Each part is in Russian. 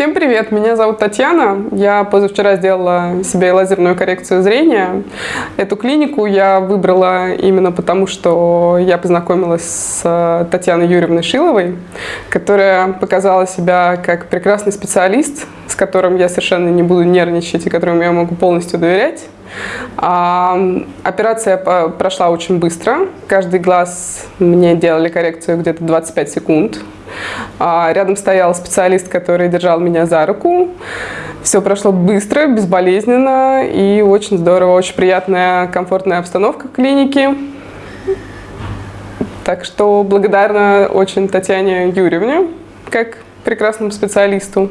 Всем привет, меня зовут Татьяна. Я позавчера сделала себе лазерную коррекцию зрения. Эту клинику я выбрала именно потому, что я познакомилась с Татьяной Юрьевной Шиловой, которая показала себя как прекрасный специалист, с которым я совершенно не буду нервничать и которому я могу полностью доверять. А, операция прошла очень быстро. Каждый глаз мне делали коррекцию где-то 25 секунд. А, рядом стоял специалист, который держал меня за руку. Все прошло быстро, безболезненно и очень здорово. Очень приятная, комфортная обстановка в клинике. Так что благодарна очень Татьяне Юрьевне, как прекрасному специалисту.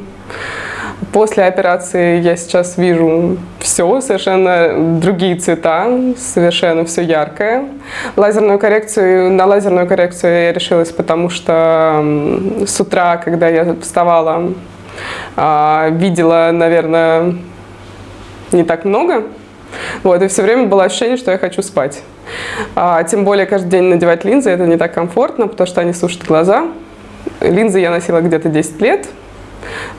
После операции я сейчас вижу все, совершенно другие цвета, совершенно все яркое. Лазерную коррекцию, на лазерную коррекцию я решилась, потому что с утра, когда я вставала, а, видела, наверное, не так много. Вот, и все время было ощущение, что я хочу спать. А, тем более каждый день надевать линзы, это не так комфортно, потому что они сушат глаза. Линзы я носила где-то 10 лет,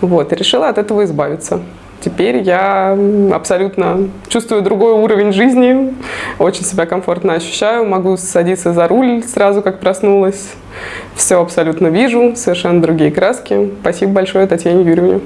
вот, и решила от этого избавиться. Теперь я абсолютно чувствую другой уровень жизни, очень себя комфортно ощущаю, могу садиться за руль сразу, как проснулась. Все абсолютно вижу, совершенно другие краски. Спасибо большое Татьяне Юрьевне.